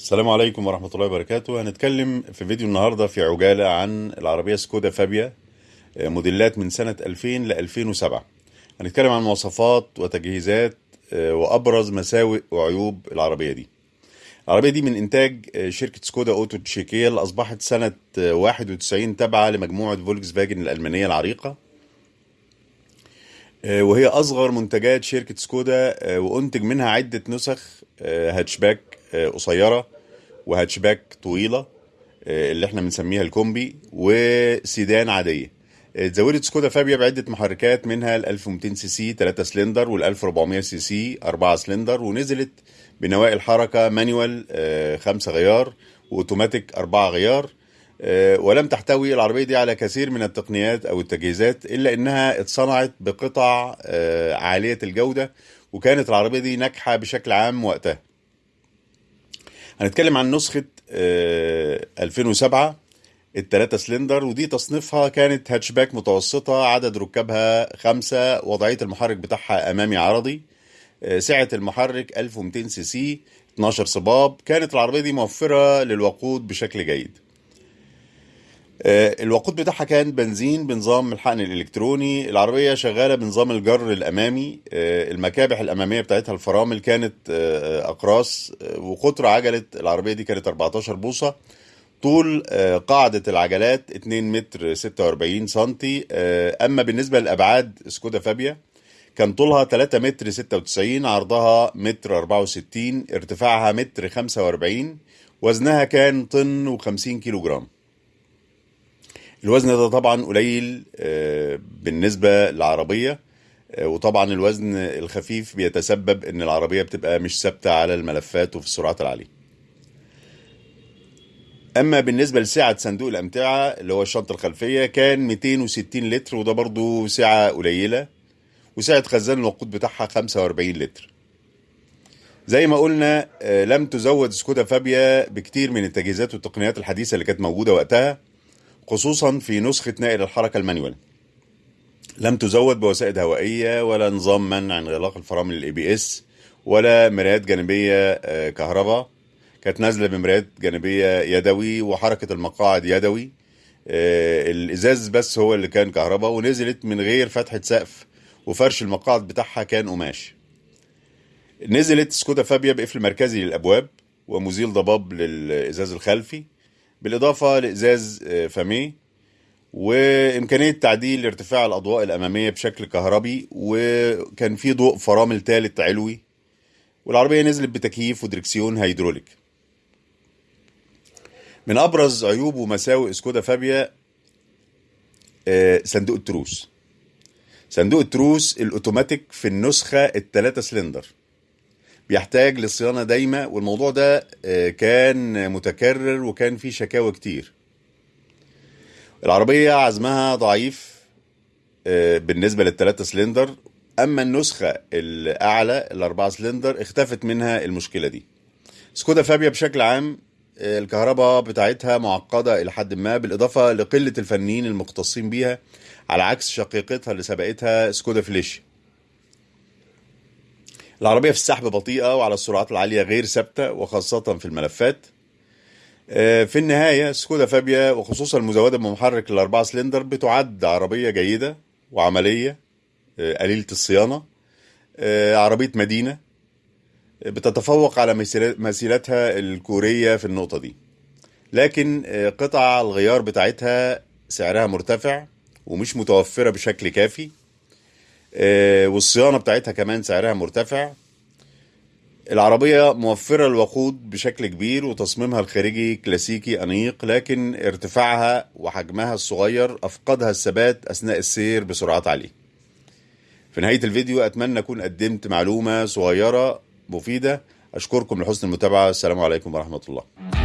السلام عليكم ورحمة الله وبركاته. هنتكلم في فيديو النهاردة في عجالة عن العربية سكودا فابيا آه، موديلات من سنة 2000 ل 2007 هنتكلم عن مواصفات وتجهيزات آه، وأبرز مساوئ وعيوب العربية دي. العربية دي من إنتاج آه، شركة سكودا أوتو تشيكية اللي أصبحت سنة آه، 91 تابعة لمجموعة فولكس فاجن الألمانية العريقة. وهي أصغر منتجات شركة سكودا وأنتج منها عدة نسخ هاتشباك آه، قصيرة وهاتشباك طويلة آه، اللي إحنا بنسميها الكومبي وسيدان عادية. آه، اتزودت سكودا فابيا بعدة محركات منها ال 1200 سي سي 3 سلندر وال 1400 سي سي 4 سلندر ونزلت بنواقل حركة manual 5 غيار وأوتوماتيك 4 غيار. ولم تحتوي العربية دي على كثير من التقنيات أو التجهيزات إلا إنها اتصنعت بقطع عالية الجودة وكانت العربية دي ناجحة بشكل عام وقتها. هنتكلم عن نسخة آه، 2007 التلاتة سلندر ودي تصنيفها كانت هاتشباك متوسطة عدد ركابها خمسة وضعية المحرك بتاعها أمامي عرضي آه، سعة المحرك 1200 سي سي 12 صمام. كانت العربية دي موفرة للوقود بشكل جيد. آه، الوقود بتاعها كان بنزين بنظام الحقن الإلكتروني العربية شغالة بنظام الجر الأمامي آه، المكابح الأمامية بتاعتها الفرامل كانت آه، أقراص آه، وقطر عجلة العربية دي كانت 14 بوصة طول آه، قاعدة العجلات 2 متر 46 سنتي آه، أما بالنسبة للأبعاد سكودا فابيا كان طولها 3 متر 96 عرضها متر 64 ارتفاعها متر 45 وزنها كان طن و50 كيلو جرام الوزن ده طبعا قليل آه، بالنسبة للعربية. آه، وطبعا الوزن الخفيف بيتسبب إن العربية بتبقى مش ثابتة على الملفات وفي السرعات العالية. أما بالنسبة لسعة صندوق الأمتعة اللي هو الشنطة الخلفية كان 260 لتر وده برضو سعة قليلة. وسعة خزان الوقود بتاعها 45 لتر. زي ما قلنا آه، لم تزود سكودا فابيا بكتير من التجهيزات والتقنيات الحديثة اللي كانت موجودة وقتها. خصوصا في نسخة نقل الحركة ال manual. لم تزود بوسائد هوائية ولا نظام منع انغلاق الفرامل ال ABS ولا مرايات جانبية آه، كهرباء. كانت نازلة بمرايات جانبية يدوي وحركة المقاعد يدوي. آه، الإزاز بس هو اللي كان كهرباء ونزلت من غير فتحة سقف وفرش المقاعد بتاعها كان قماش. نزلت سكودا فابيا بقفل مركزي للأبواب ومزيل ضباب للإزاز الخلفي. بالإضافة لإزاز آه، فاميه وإمكانية تعديل ارتفاع الأضواء الأمامية بشكل كهربي وكان في ضوء فرامل ثالث علوي والعربية نزلت بتكييف ودركسيون هيدروليك. من أبرز عيوب ومساوئ سكودا فابيا آه، صندوق التروس. صندوق التروس الأوتوماتيك في النسخة الثلاثة سلندر. بيحتاج لصيانة دايمة والموضوع ده آه، كان متكرر وكان فيه شكاوى كتير. العربية عزمها ضعيف آه، بالنسبة للثلاثة سلندر. أما النسخة الأعلى الأربعة سلندر اختفت منها المشكلة دي. سكودا فابيا بشكل عام آه، الكهرباء بتاعتها معقدة إلى حد ما بالإضافة لقلة الفنيين المختصين بيها على عكس شقيقتها اللي سبقتها سكودا فليشيا. العربية في السحب بطيئة وعلى السرعات العالية غير ثابتة وخاصة في الملفات. آه، في النهاية سكودا فابيا وخصوصا المزودة بمحرك الأربعة سلندر بتعد عربية جيدة وعملية آه، قليلة الصيانة آه، عربية مدينة بتتفوق على مسيرتها الكورية في النقطة دي. لكن قطع الغيار بتاعتها سعرها مرتفع ومش متوفرة بشكل كافي. آه، والصيانة بتاعتها كمان سعرها مرتفع. العربية موفرة الوقود بشكل كبير وتصميمها الخارجي كلاسيكي أنيق لكن ارتفاعها وحجمها الصغير أفقدها الثبات أثناء السير بسرعات عالية. في نهاية الفيديو أتمنى أكون قدمت معلومة صغيرة مفيدة. أشكركم لحسن المتابعة. السلام عليكم ورحمة الله.